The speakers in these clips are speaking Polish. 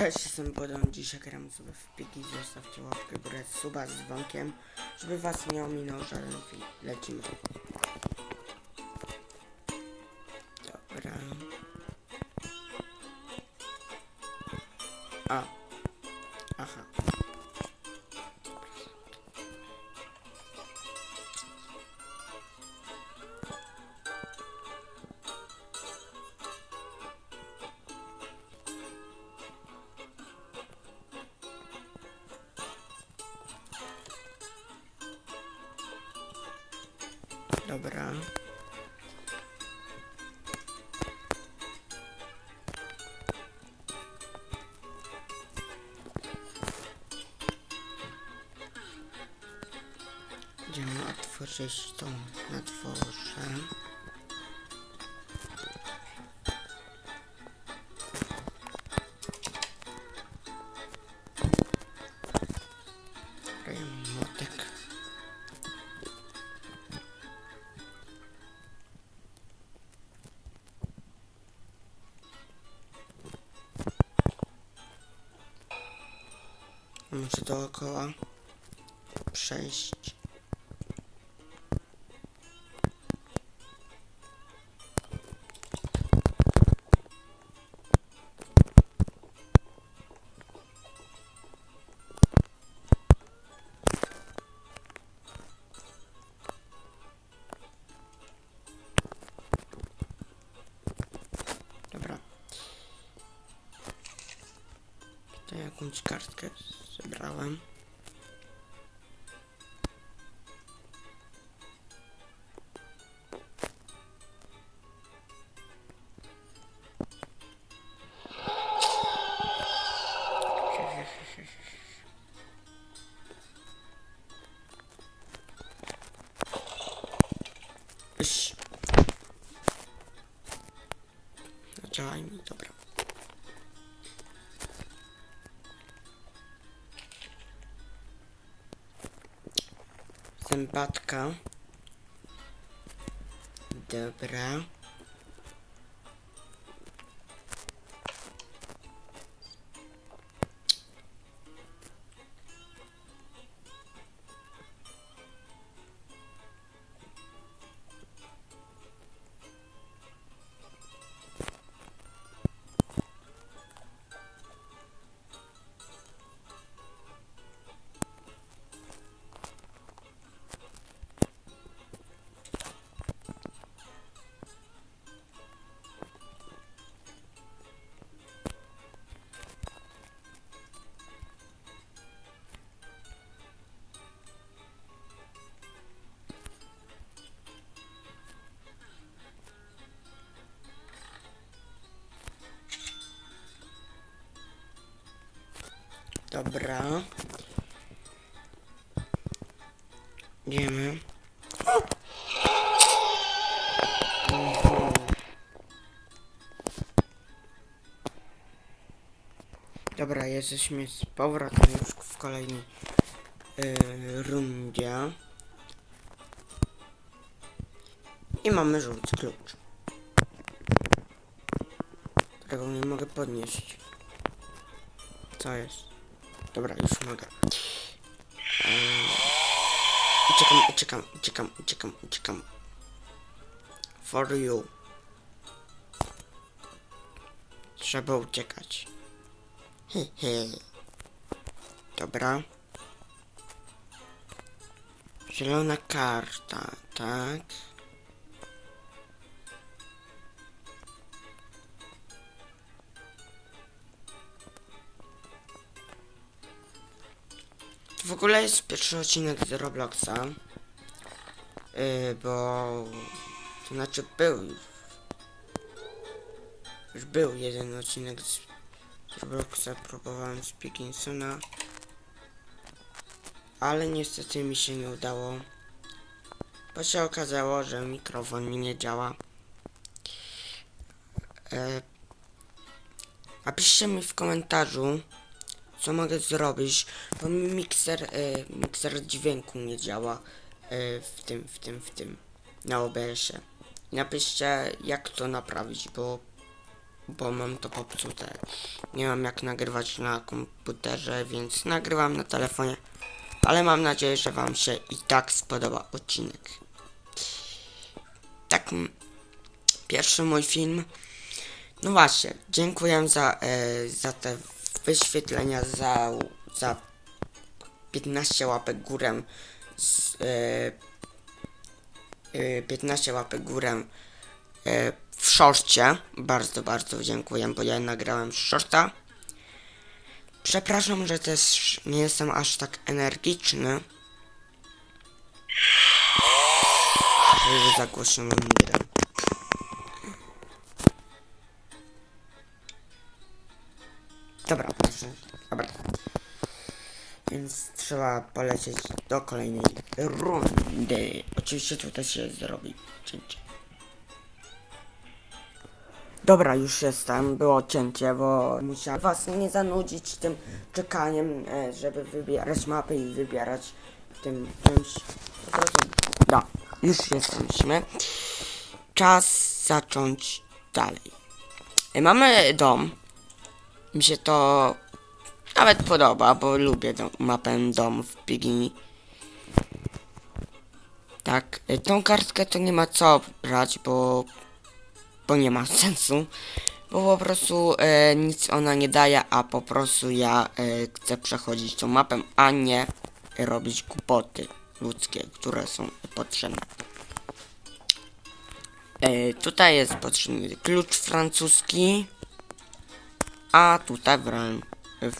Cześć, jestem Bodon. Dzisiaj gram sobie w piki. Zostawcie łapkę górę, suba z dzwonkiem, żeby was nie ominął żaden film. Lecimy. Dobra. Będziemy otworzyć to na dworze. Muszę dookoła przejść. Jakąś kartkę zebrałem. Iś. Działaj mi, dobra. Zębatka. Dobra. Dobra. Idziemy. Mhm. Dobra, jesteśmy z powrotem już w kolejnej yy, rundzie. I mamy żółty klucz. Którego nie mogę podnieść. Co jest? Dobra, już mogę. Eee, Uciekam, uciekam, uciekam, uciekam, uciekam. For you. Trzeba uciekać. He, he. Dobra. Zielona karta, tak. W ogóle jest pierwszy odcinek z Robloxa. Yy, bo... To znaczy był już. Był jeden odcinek z, Robloxa. Próbowałem z Pickinsona. Ale niestety mi się nie udało. Bo się okazało, że mikrofon mi nie działa. E, napiszcie mi w komentarzu, co mogę zrobić, bo mi mikser, e, mikser dźwięku nie działa e, w tym, w tym, w tym, na OBS-ie. Napiszcie, jak to naprawić, bo bo mam to popsute. Nie mam jak nagrywać na komputerze, więc nagrywam na telefonie. Ale mam nadzieję, że wam się i tak spodoba odcinek. Tak, pierwszy mój film. No właśnie, dziękuję za, e, za te wyświetlenia, za, za 15 łapek górę. Z, e, e, 15 łapek górę e, w szorcie. Bardzo, bardzo dziękuję, bo ja nagrałem shorta. Przepraszam, że też nie jestem aż tak energiczny. Że za głośno mam grę. Dobra, proszę. Dobra. Więc trzeba polecieć do kolejnej rundy. Oczywiście tutaj się zrobi cięcie. Dobra, już jestem. Było cięcie, bo musiałem was nie zanudzić tym czekaniem, e, żeby wybierać mapy i wybierać tym czymś. No, już jesteśmy. Czas zacząć dalej. E, Mamy dom. Mi się to nawet podoba, bo lubię dom, mapę dom w Pigini. Tak, y, tą kartkę to nie ma co brać, bo, bo nie ma sensu. Bo po prostu e, nic ona nie daje, a po prostu ja e, chcę przechodzić tą mapę, a nie robić głupoty ludzkie, które są potrzebne. E, tutaj jest potrzebny klucz francuski. A tutaj. W...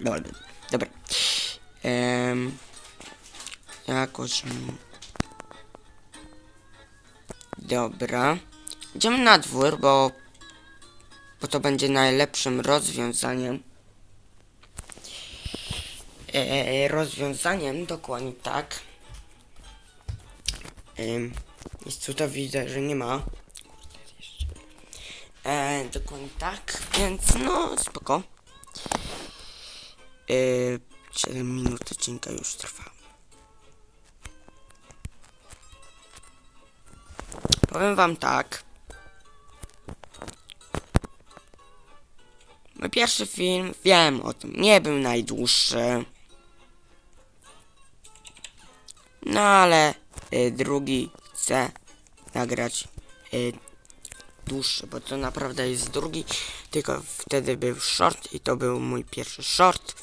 Dobra. Dobra. Ehm, jakoś... Dobra. Idziemy na dwór, bo... Bo to będzie najlepszym rozwiązaniem. Eee, rozwiązaniem, dokładnie tak. Ehm, jest tutaj widzę, że nie ma. E, dokładnie tak, więc no spoko. E, 7 minut odcinka już trwa. Powiem wam tak. Mój pierwszy film, wiem o tym, nie był najdłuższy. No ale y, drugi chcę nagrać y, dłuższy, bo to naprawdę jest drugi, tylko wtedy był short i to był mój pierwszy short.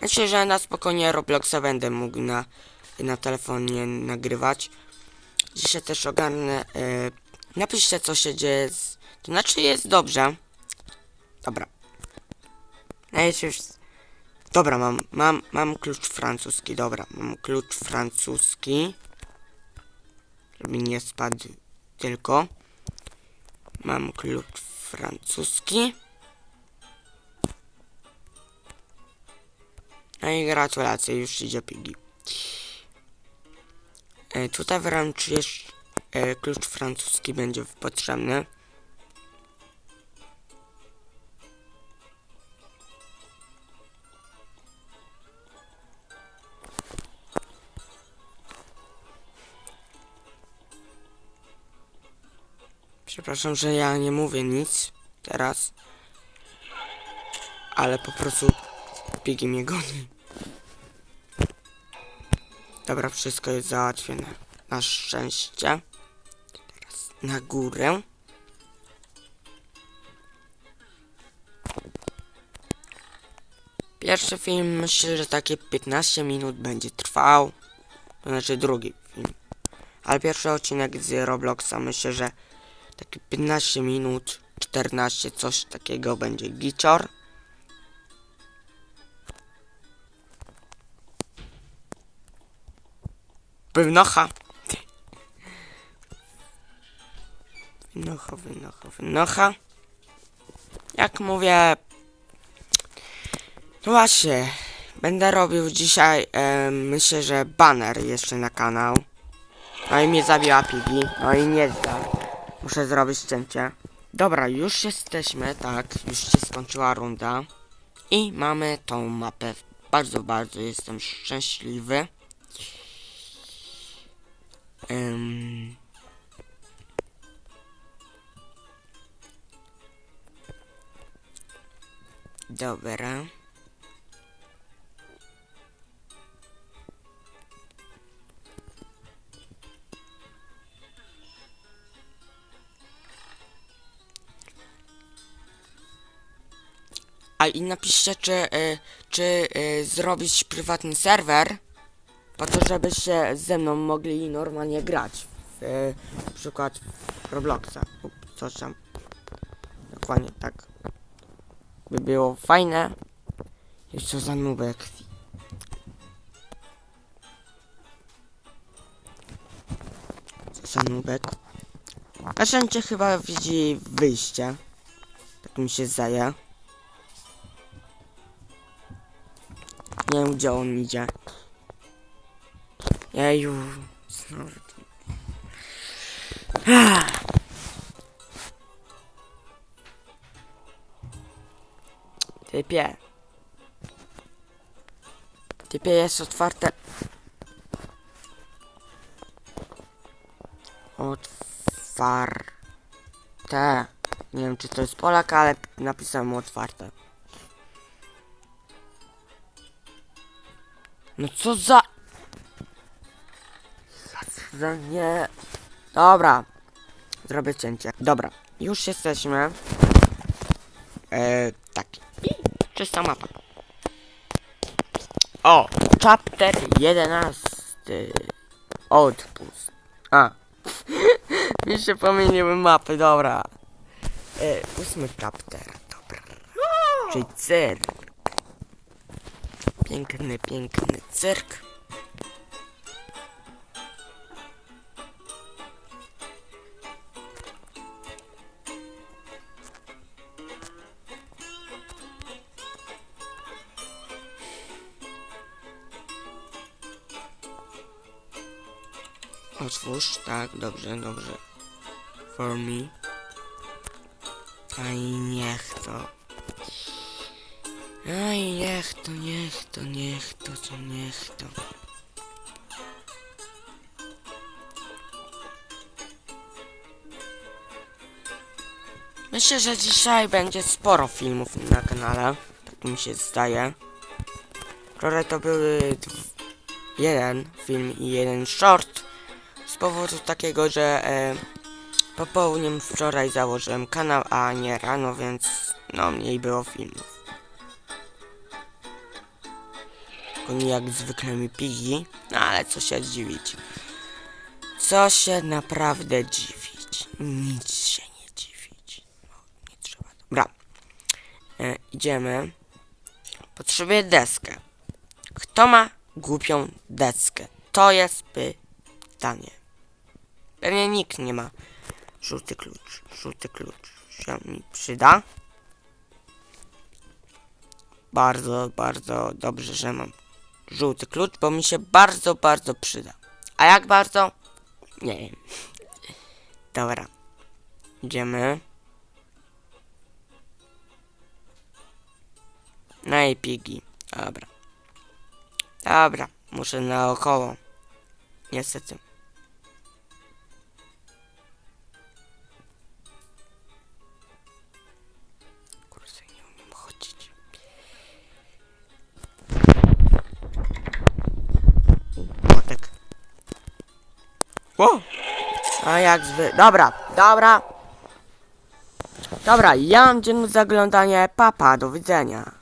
Myślę, że na spokojnie Robloxa będę mógł na, na telefonie nagrywać. Dzisiaj też ogarnę, e, napiszcie co się dzieje, z, to znaczy jest dobrze. Dobra. Najpierw, dobra, mam, mam, mam klucz francuski, dobra, mam klucz francuski żeby nie spadł tylko. Mam klucz francuski. No i gratulacje, już idzie pigi. E, tutaj wręcz jeszcze e, klucz francuski będzie potrzebny. Przepraszam, że ja nie mówię nic teraz. Ale po prostu Pigi mnie goni. Dobra, wszystko jest załatwione. Na szczęście. Teraz na górę. Pierwszy film myślę, że takie 15 minut będzie trwał. To znaczy drugi film. Ale pierwszy odcinek z Robloxa myślę, że takie 15 minut, 14, coś takiego będzie gicior. Wynocha. Wynocha, wynocha, wynocha. Jak mówię... No właśnie, będę robił dzisiaj, e, myślę, że banner jeszcze na kanał. No i mnie zabiła Pigi, no i nie zda. Muszę zrobić cięcie. Dobra, już jesteśmy, tak, już się skończyła runda. I mamy tą mapę. Bardzo, bardzo jestem szczęśliwy. Um. Dobra. A i napiszcie, czy, y, czy y, zrobić prywatny serwer, po to, żebyście ze mną mogli normalnie grać. W, y, na przykład w Robloxa coś tam. Dokładnie tak. By było fajne. Jeszcze za nubek. Za nubek. Każdy chyba widzi wyjście. Tak mi się zdaje. Nie wiem gdzie on idzie. Jeju. Ah. Typie. Typie jest otwarte. Otwarte. Nie wiem czy to jest Polak, ale napisałem otwarte. No co za... Za nie... Dobra. Zrobię cięcie. Dobra. Już jesteśmy. Eee, tak. I czysta mapa. O! Chapter 11. Odpust. A. Mi się pomyliły mapy, dobra. E, ósmy chapter, dobra. Czyli cyrk. Piękny, piękny cyrk. Otwórz, tak, dobrze, dobrze. For me. Aj, niech to. Aj, niech to, niech to, niech to, co niech to. Myślę, że dzisiaj będzie sporo filmów na kanale. Tak mi się zdaje. Wczoraj to były jeden film i jeden short. Z powodu takiego, że e, popołudniem wczoraj założyłem kanał, a nie rano, więc no mniej było filmów. Oni jak zwykle mi pigi, no ale co się dziwić. Co się naprawdę dziwić. Nic się nie dziwić. No, nie trzeba. Dobra. E, idziemy. Potrzebuję deskę. Kto ma głupią deskę? To jest pytanie. Pewnie nikt nie ma. Żółty klucz. Żółty klucz się mi przyda. Bardzo, bardzo dobrze, że mam żółty klucz, bo mi się bardzo, bardzo przyda. A jak bardzo? Nie wiem. Dobra. Idziemy. No i pigi. Dobra. Dobra. Muszę naokoło. Niestety. Jak zwy... Dobra, dobra. Dobra, ja mam dzień zaglądanie. Papa, do widzenia.